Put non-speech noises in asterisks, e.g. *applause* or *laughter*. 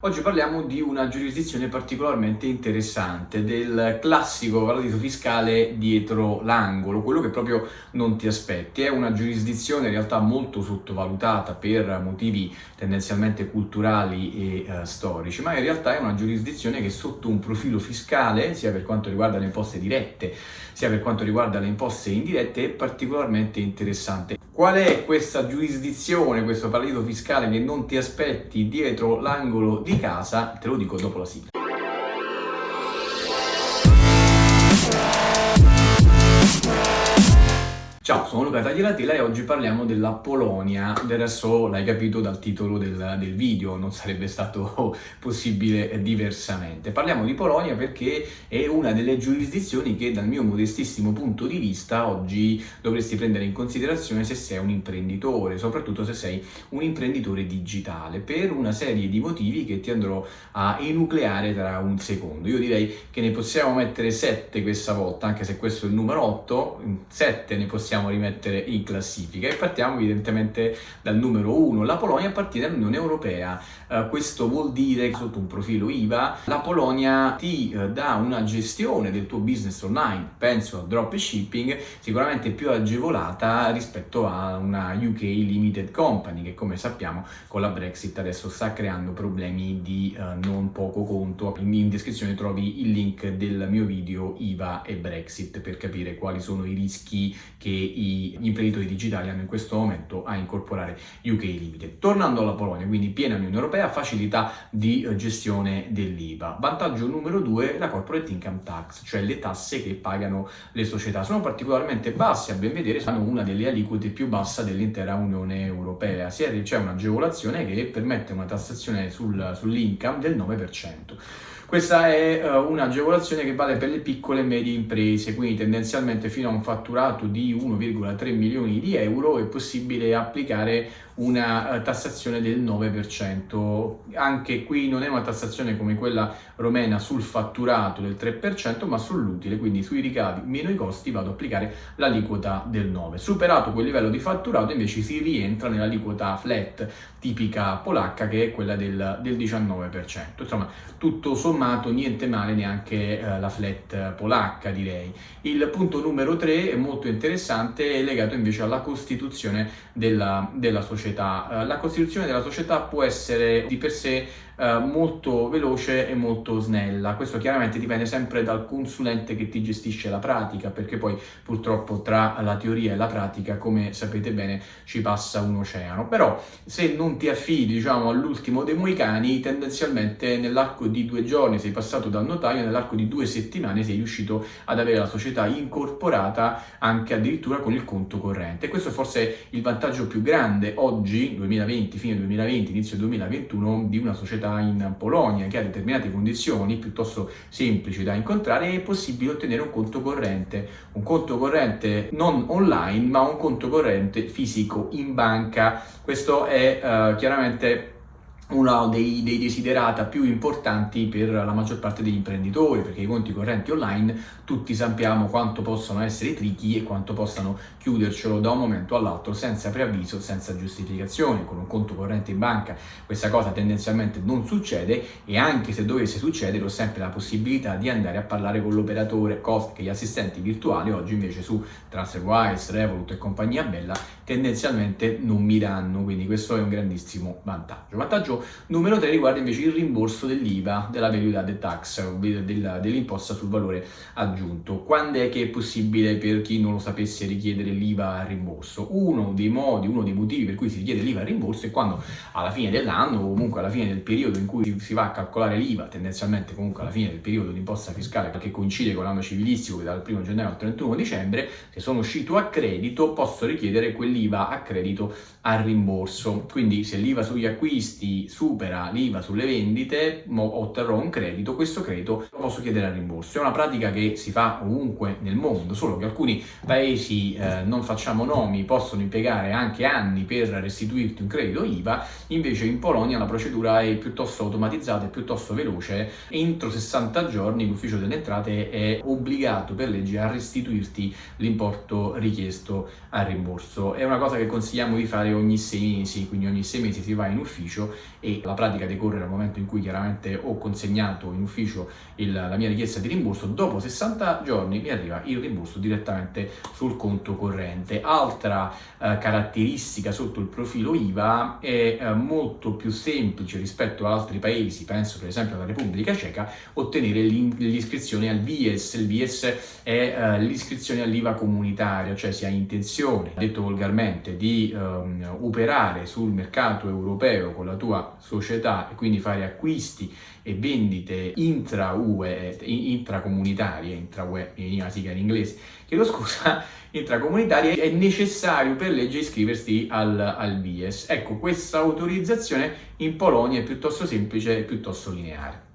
Oggi parliamo di una giurisdizione particolarmente interessante, del classico paradiso fiscale dietro l'angolo, quello che proprio non ti aspetti. È una giurisdizione in realtà molto sottovalutata per motivi tendenzialmente culturali e eh, storici, ma in realtà è una giurisdizione che sotto un profilo fiscale, sia per quanto riguarda le imposte dirette, sia per quanto riguarda le imposte indirette, è particolarmente interessante. Qual è questa giurisdizione, questo paradiso fiscale che non ti aspetti dietro l'angolo di casa? Te lo dico dopo la sigla. Ciao, sono Luca Tagliatela e oggi parliamo della Polonia, del resto l'hai capito dal titolo del, del, video, non sarebbe stato *laughs* possibile diversamente. Parliamo di Polonia perché è una delle giurisdizioni che dal mio modestissimo punto di vista oggi dovresti prendere in considerazione se sei un imprenditore, soprattutto se sei un imprenditore digitale, per una serie di motivi che ti andrò a enucleare tra un secondo. Io direi che ne possiamo mettere 7 questa volta, anche se questo è il numero 8, 7 ne possiamo possiamo rimettere in classifica e partiamo evidentemente dal numero 1. La Polonia appartiene all'Unione Europea, uh, questo vuol dire che sotto un profilo IVA la Polonia ti uh, dà una gestione del tuo business online, penso al dropshipping, sicuramente più agevolata rispetto a una UK Limited Company che come sappiamo con la Brexit adesso sta creando problemi di uh, non poco conto. In descrizione trovi il link del mio video IVA e Brexit per capire quali sono i rischi che gli imprenditori digitali hanno in questo momento a incorporare UK Limited. Tornando alla Polonia, quindi piena Unione Europea, facilità di eh, gestione dell'IVA. Vantaggio numero due, la corporate income tax, cioè le tasse che pagano le società. Sono particolarmente basse, a ben vedere, sono una delle aliquote più basse dell'intera Unione Europea. C'è un'agevolazione che permette una tassazione sul, sull'income del 9%. Questa è uh, un'agevolazione che vale per le piccole e medie imprese, quindi tendenzialmente fino a un fatturato di 1,3 milioni di euro è possibile applicare una uh, tassazione del 9%. Anche qui non è una tassazione come quella romena sul fatturato del 3%, ma sull'utile, quindi sui ricavi meno i costi vado ad applicare l'aliquota del 9%. Superato quel livello di fatturato invece si rientra nell'aliquota flat tipica polacca che è quella del, del 19%. Insomma, tutto sommato sommato niente male neanche eh, la flat polacca direi. Il punto numero 3 è molto interessante, è legato invece alla costituzione della, della società. Eh, la costituzione della società può essere di per sé eh, molto veloce e molto snella. Questo chiaramente dipende sempre dal consulente che ti gestisce la pratica, perché poi purtroppo tra la teoria e la pratica, come sapete bene, ci passa un oceano. Però se non ti affidi, diciamo, all'ultimo dei moicani, tendenzialmente nell'arco di due giorni sei passato dal notaio, nell'arco di due settimane sei riuscito ad avere la società incorporata anche addirittura con il conto corrente. Questo è forse il vantaggio più grande oggi, 2020, fine 2020, inizio 2021, di una società società in Polonia che ha determinate condizioni piuttosto semplici da incontrare è possibile ottenere un conto corrente, un conto corrente non online ma un conto corrente fisico in banca. Questo è uh, chiaramente uno dei, dei, desiderata più importanti per la maggior parte degli imprenditori, perché i conti correnti online tutti sappiamo quanto possono essere tricky e quanto possano chiudercelo da un momento all'altro senza preavviso, senza giustificazione. Con un conto corrente in banca questa cosa tendenzialmente non succede e anche se dovesse succedere ho sempre la possibilità di andare a parlare con l'operatore, cosa che gli assistenti virtuali oggi invece su TransferWise, Revolut e compagnia bella tendenzialmente non mi danno, quindi questo è un grandissimo vantaggio. Vantaggio numero 3 riguarda invece il rimborso dell'IVA, della value added tax, dell'imposta sul valore aggiunto. Quando è che è possibile per chi non lo sapesse richiedere l'IVA a rimborso? Uno dei modi, uno dei motivi per cui si richiede l'IVA a rimborso è quando alla fine dell'anno o comunque alla fine del periodo in cui si va a calcolare l'IVA, tendenzialmente comunque alla fine del periodo di imposta fiscale che coincide con l'anno civilistico che dal 1 gennaio al 31 dicembre, se sono uscito a credito posso richiedere quell'IVA a credito a rimborso. Quindi se l'IVA sugli acquisti supera l'IVA sulle vendite, otterrò un credito, questo credito lo posso chiedere a rimborso. È una pratica che si fa ovunque nel mondo, solo che alcuni paesi, eh, non facciamo nomi, possono impiegare anche anni per restituirti un credito IVA, invece in Polonia la procedura è piuttosto automatizzata e piuttosto veloce. Entro 60 giorni l'ufficio delle entrate è obbligato per legge a restituirti l'importo richiesto a rimborso. È una cosa che consigliamo di fare ogni sei mesi, quindi ogni sei mesi si va in ufficio e la pratica decorre dal momento in cui chiaramente ho consegnato in ufficio il, la mia richiesta di rimborso, dopo 60 giorni mi arriva il rimborso direttamente sul conto corrente. Altra eh, caratteristica sotto il profilo IVA è eh, molto più semplice rispetto ad altri paesi, penso per esempio alla Repubblica Ceca, ottenere l'iscrizione al VIES. Il VIES è eh, l'iscrizione all'IVA comunitaria, cioè si ha intenzione, detto volgarmente, di ehm, operare sul mercato europeo con la tua società e quindi fare acquisti e vendite intra-UE, intracomunitarie, intra-UE, veniva sigla in inglese, chiedo scusa, *laughs* intracomunitarie, è necessario per legge iscriversi al, al VIES. Ecco, questa autorizzazione in Polonia è piuttosto semplice e piuttosto lineare.